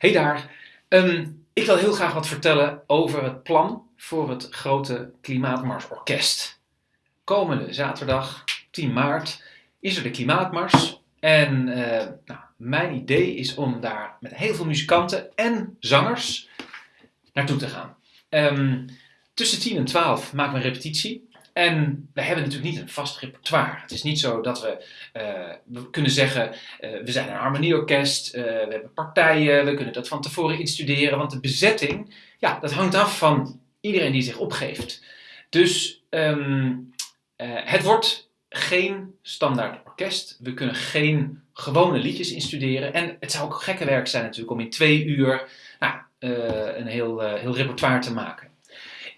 Hey daar. Ehm, ik wil heel graag wat vertellen over het plan voor het grote Klimaatmarsorkest. Komende zaterdag, 10 maart, is er de Klimaatmars. En eh, nou, mijn idee is om daar met heel veel muzikanten en zangers naartoe te gaan. Ehm, tussen 10 en 12 maken we een repetitie. En we hebben natuurlijk niet een vast repertoire. Het is niet zo dat we, uh, we kunnen zeggen, uh, we zijn een harmonieorkest, uh, we hebben partijen, we kunnen dat van tevoren instuderen. Want de bezetting, ja, dat hangt af van iedereen die zich opgeeft. Dus um, het wordt geen standaard orkest. We kunnen geen gewone liedjes instuderen. En het zou ook gekke werk zijn natuurlijk om in twee uur nou, een heel, heel repertoire te maken.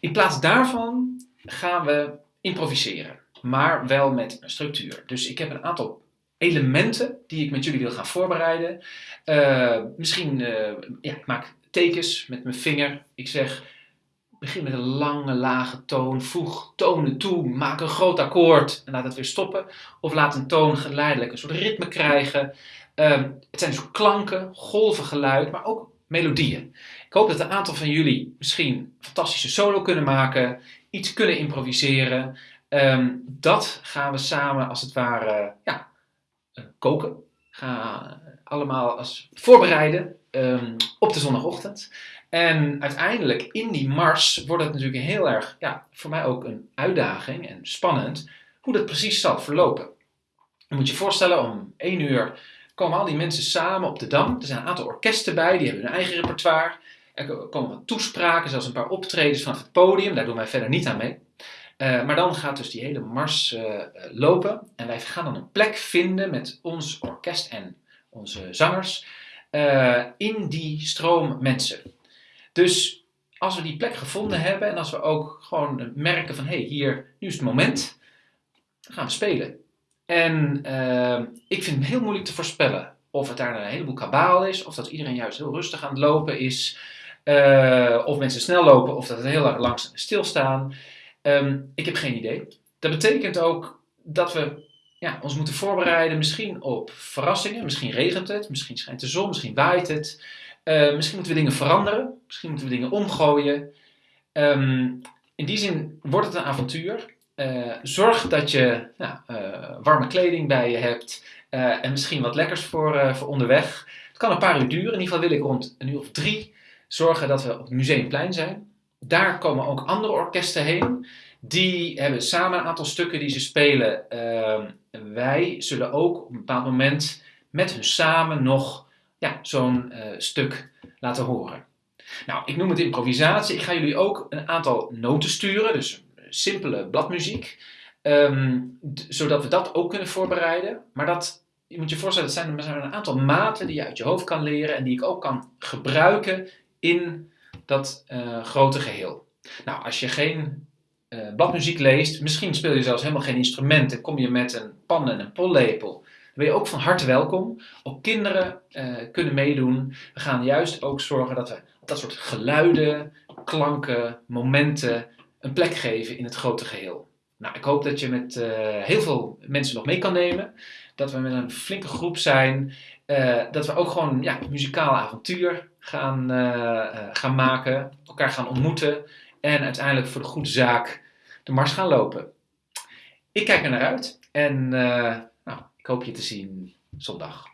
In plaats daarvan gaan we improviseren, maar wel met een structuur. Dus ik heb een aantal elementen die ik met jullie wil gaan voorbereiden. Uh, misschien, uh, ja, ik maak tekens met mijn vinger. Ik zeg, begin met een lange, lage toon. Voeg tonen toe, maak een groot akkoord en laat het weer stoppen. Of laat een toon geleidelijk een soort ritme krijgen. Uh, het zijn dus klanken, golven geluid, maar ook melodieën. Ik hoop dat een aantal van jullie misschien fantastische solo kunnen maken iets kunnen improviseren. Um, dat gaan we samen als het ware ja, uh, koken. Gaan allemaal als voorbereiden um, op de zondagochtend. En uiteindelijk in die mars wordt het natuurlijk heel erg, ja, voor mij ook een uitdaging en spannend hoe dat precies zal verlopen. Je moet je voorstellen, om één uur komen al die mensen samen op de Dam. Er zijn een aantal orkesten bij, die hebben hun eigen repertoire. Er komen toespraken, zelfs een paar optredens vanaf het podium. Daar doen wij verder niet aan mee. Uh, maar dan gaat dus die hele mars uh, lopen. En wij gaan dan een plek vinden met ons orkest en onze zangers uh, in die stroom mensen. Dus als we die plek gevonden hebben en als we ook gewoon merken van hé, hey, hier, nu is het moment, dan gaan we spelen. En ik vind het heel moeilijk te voorspellen of het daar een heleboel kabaal is, of dat iedereen juist heel rustig aan het lopen is. Uh, of mensen snel lopen of dat het heel erg langs stilstaan. Um, ik heb geen idee. Dat betekent ook dat we ja, ons moeten voorbereiden misschien op verrassingen. Misschien regent het, misschien schijnt de zon, misschien waait het. Uh, misschien moeten we dingen veranderen, misschien moeten we dingen omgooien. Um, in die zin wordt het een avontuur. Uh, zorg dat je nou, warme kleding bij je hebt en misschien wat lekkers voor, voor onderweg. Het kan een paar uur duren. In ieder geval wil ik rond een uur of drie zorgen dat we op het Museumplein zijn. Daar komen ook andere orkesten heen. Die hebben samen een aantal stukken die ze spelen. Uh, wij zullen ook op een bepaald moment met hun samen nog ja, zo'n uh, stuk laten horen. Nou, ik noem het improvisatie. Ik ga jullie ook een aantal noten sturen, dus simpele bladmuziek. Um, zodat we dat ook kunnen voorbereiden. Maar dat, je moet je voorstellen, het zijn, er zijn een aantal maten die je uit je hoofd kan leren en die ik ook kan gebruiken in dat uh, grote geheel. Nou, als je geen uh, bladmuziek leest, misschien speel je zelfs helemaal geen instrument en kom je met een pan en een pollepel, dan ben je ook van harte welkom. Ook kinderen uh, kunnen meedoen. We gaan juist ook zorgen dat we dat soort geluiden, klanken, momenten een plek geven in het grote geheel. Nou, ik hoop dat je met heel veel mensen nog mee kan nemen. Dat we met een flinke groep zijn. Dat we ook gewoon ja, muzikaal avontuur gaan, uh, gaan maken, elkaar gaan ontmoeten en uiteindelijk voor de goede zaak de mars gaan lopen. Ik kijk er naar uit en nou, ik hoop je te zien zondag.